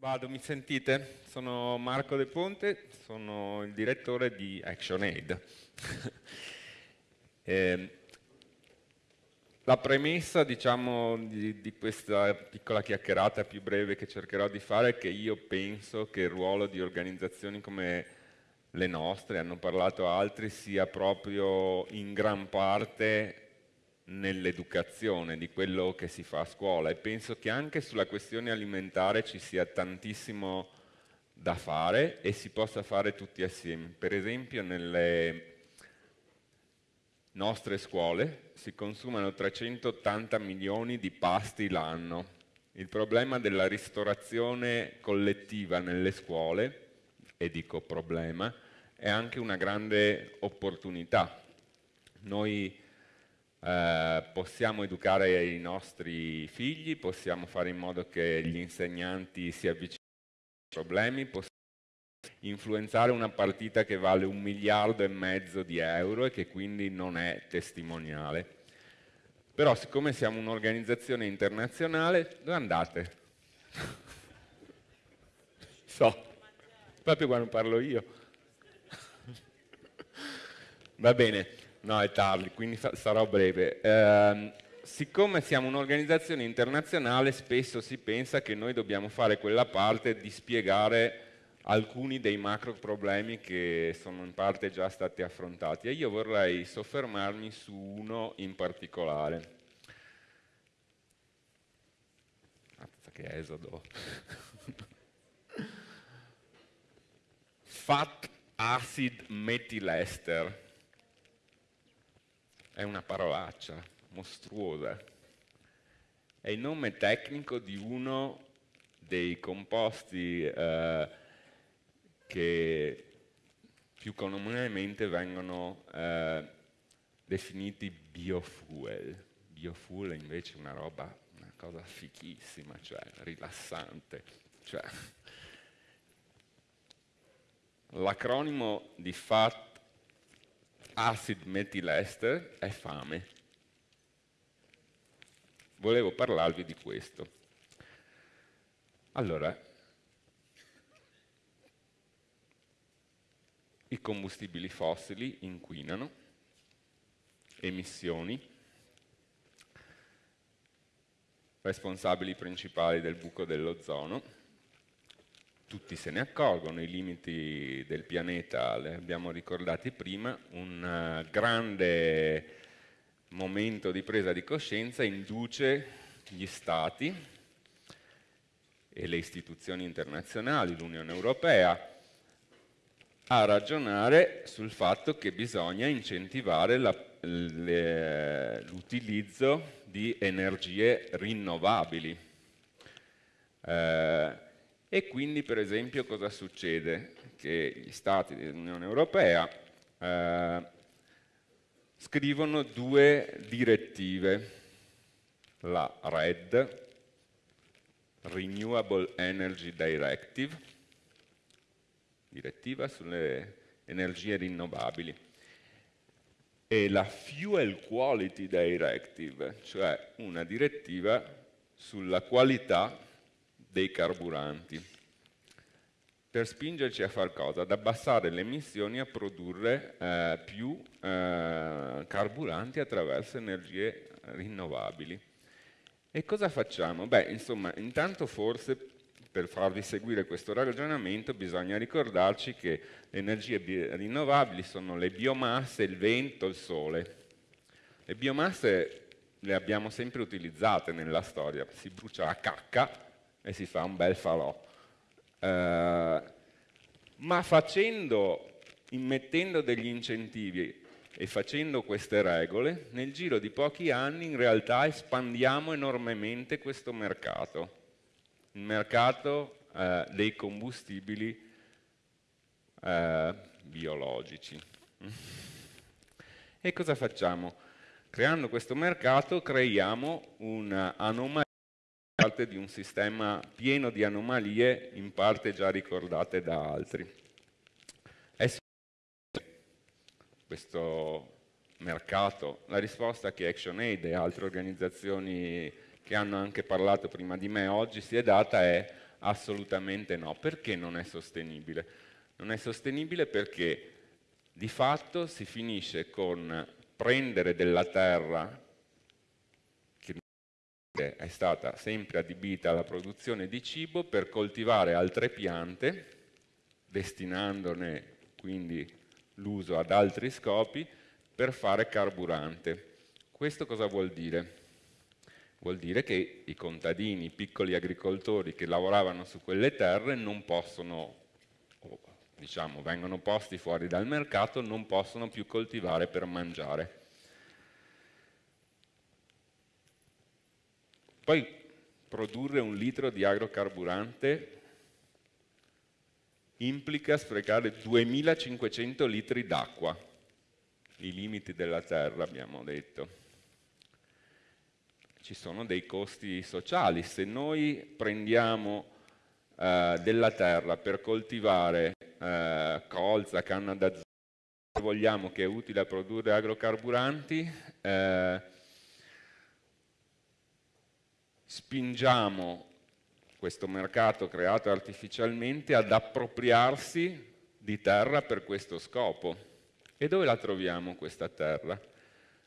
Vado, mi sentite? Sono Marco De Ponte, sono il direttore di ActionAid. eh, la premessa diciamo, di, di, questa piccola chiacchierata più breve che cercherò di fare è che io penso che il ruolo di organizzazioni come le nostre, hanno parlato altri, sia proprio in gran parte nell'educazione di quello che si fa a scuola e penso che anche sulla questione alimentare ci sia tantissimo da fare e si possa fare tutti assieme. Per esempio nelle nostre scuole si consumano 380 milioni di pasti l'anno. Il problema della ristorazione collettiva nelle scuole, e dico problema, è anche una grande opportunità. Noi eh, possiamo educare i nostri figli, possiamo fare in modo che gli insegnanti si avvicinino ai problemi, possiamo influenzare una partita che vale un miliardo e mezzo di euro e che quindi non è testimoniale. Però siccome siamo un'organizzazione internazionale, dove andate? so, proprio quando parlo io. Va bene, No, è tardi, quindi sarò breve. Eh, siccome siamo un'organizzazione internazionale, spesso si pensa che noi dobbiamo fare quella parte di spiegare alcuni dei macro problemi che sono in parte già stati affrontati e io vorrei soffermarmi su uno in particolare. Mazza che esodo. Fat acid methyl è una parolaccia mostruosa. È il nome tecnico di uno dei composti eh, che più comunemente vengono eh, definiti biofuel. Biofuel è invece una roba, una cosa fichissima, cioè rilassante. Cioè, L'acronimo di FAT acid metilester è fame. Volevo parlarvi di questo. Allora, i combustibili fossili inquinano, emissioni, responsabili principali del buco dell'ozono, tutti se ne accorgono, i limiti del pianeta li abbiamo ricordati prima, un eh, grande momento di presa di coscienza induce gli Stati e le istituzioni internazionali, l'Unione Europea, a ragionare sul fatto che bisogna incentivare l'utilizzo di energie rinnovabili. Eh, e quindi, per esempio, cosa succede? Che gli Stati dell'Unione Europea eh, scrivono due direttive, la RED, Renewable Energy Directive, direttiva sulle energie rinnovabili, e la Fuel Quality Directive, cioè una direttiva sulla qualità dei carburanti per spingerci a fare cosa? Ad abbassare le emissioni a produrre eh, più eh, carburanti attraverso energie rinnovabili. E cosa facciamo? Beh, insomma, intanto forse per farvi seguire questo ragionamento bisogna ricordarci che le energie rinnovabili sono le biomasse, il vento, il sole. Le biomasse le abbiamo sempre utilizzate nella storia, si brucia la cacca e si fa un bel falò. Eh, ma facendo, immettendo degli incentivi e facendo queste regole, nel giro di pochi anni in realtà espandiamo enormemente questo mercato, il mercato eh, dei combustibili eh, biologici. E cosa facciamo? Creando questo mercato creiamo un'anomalia parte di un sistema pieno di anomalie, in parte già ricordate da altri. È questo mercato? La risposta che ActionAid e altre organizzazioni che hanno anche parlato prima di me oggi si è data è Assolutamente no. Perché non è sostenibile? Non è sostenibile perché di fatto si finisce con prendere della terra è stata sempre adibita alla produzione di cibo per coltivare altre piante, destinandone quindi l'uso ad altri scopi, per fare carburante. Questo cosa vuol dire? Vuol dire che i contadini, i piccoli agricoltori che lavoravano su quelle terre non possono, diciamo, vengono posti fuori dal mercato, non possono più coltivare per mangiare. Poi produrre un litro di agrocarburante implica sprecare 2500 litri d'acqua, i limiti della terra abbiamo detto ci sono dei costi sociali. Se noi prendiamo eh, della terra per coltivare eh, colza, canna da zucchero, vogliamo che è utile a produrre agrocarburanti, eh, spingiamo questo mercato creato artificialmente ad appropriarsi di terra per questo scopo. E dove la troviamo questa terra?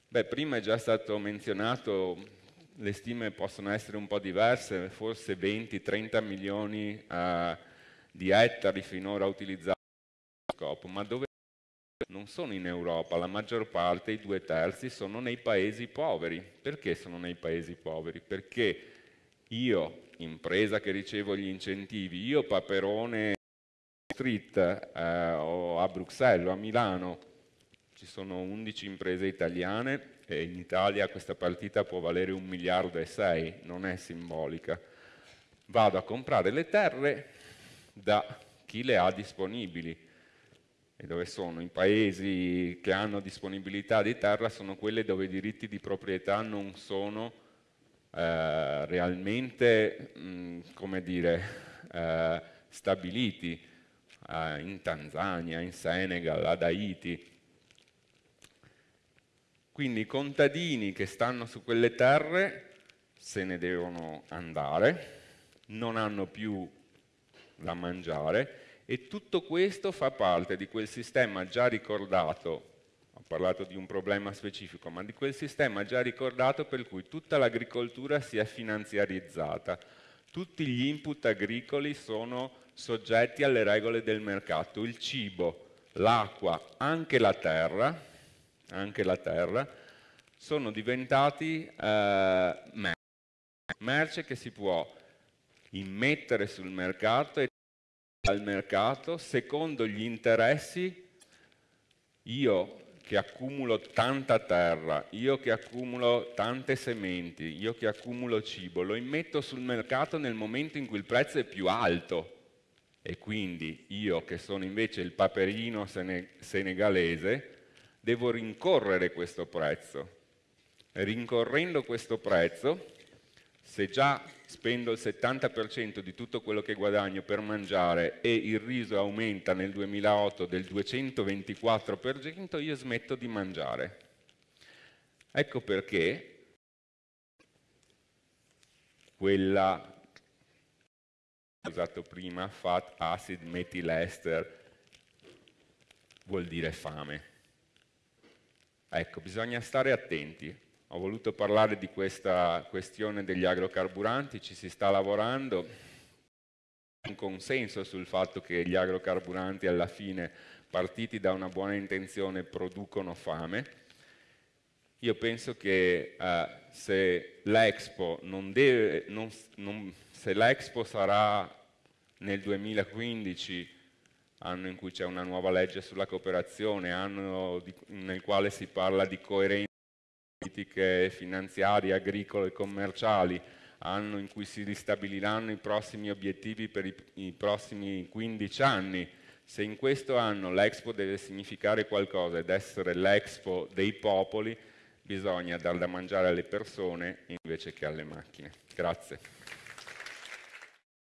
Beh, prima è già stato menzionato le stime possono essere un po' diverse, forse 20-30 milioni uh, di ettari finora utilizzati per scopo, ma dove non sono in Europa, la maggior parte, i due terzi, sono nei paesi poveri. Perché sono nei paesi poveri? Perché io, impresa che ricevo gli incentivi, io Paperone Street eh, o a Bruxelles o a Milano, ci sono 11 imprese italiane, e in Italia questa partita può valere un miliardo e sei, non è simbolica. Vado a comprare le terre da chi le ha disponibili. E dove sono? I paesi che hanno disponibilità di terra sono quelli dove i diritti di proprietà non sono eh, realmente, mh, come dire, eh, stabiliti. Eh, in Tanzania, in Senegal, ad Haiti, quindi i contadini che stanno su quelle terre se ne devono andare, non hanno più da mangiare e tutto questo fa parte di quel sistema già ricordato, ho parlato di un problema specifico, ma di quel sistema già ricordato per cui tutta l'agricoltura si è finanziarizzata, tutti gli input agricoli sono soggetti alle regole del mercato, il cibo, l'acqua, anche la terra, anche la terra, sono diventati eh, merce, merce che si può immettere sul mercato e al mercato secondo gli interessi io che accumulo tanta terra, io che accumulo tante sementi, io che accumulo cibo, lo immetto sul mercato nel momento in cui il prezzo è più alto e quindi io che sono invece il paperino senegalese devo rincorrere questo prezzo. Rincorrendo questo prezzo, se già spendo il 70% di tutto quello che guadagno per mangiare e il riso aumenta nel 2008 del 224%, io smetto di mangiare. Ecco perché quella usato prima, fat acid methyl vuol dire fame. Ecco, bisogna stare attenti. Ho voluto parlare di questa questione degli agrocarburanti, ci si sta lavorando, un consenso sul fatto che gli agrocarburanti alla fine, partiti da una buona intenzione, producono fame. Io penso che eh, se l'Expo sarà nel 2015 anno in cui c'è una nuova legge sulla cooperazione, anno di, nel quale si parla di coerenza politiche finanziarie, agricole e commerciali, anno in cui si ristabiliranno i prossimi obiettivi per i, i prossimi 15 anni. Se in questo anno l'Expo deve significare qualcosa ed essere l'Expo dei popoli, bisogna dar da mangiare alle persone invece che alle macchine. Grazie.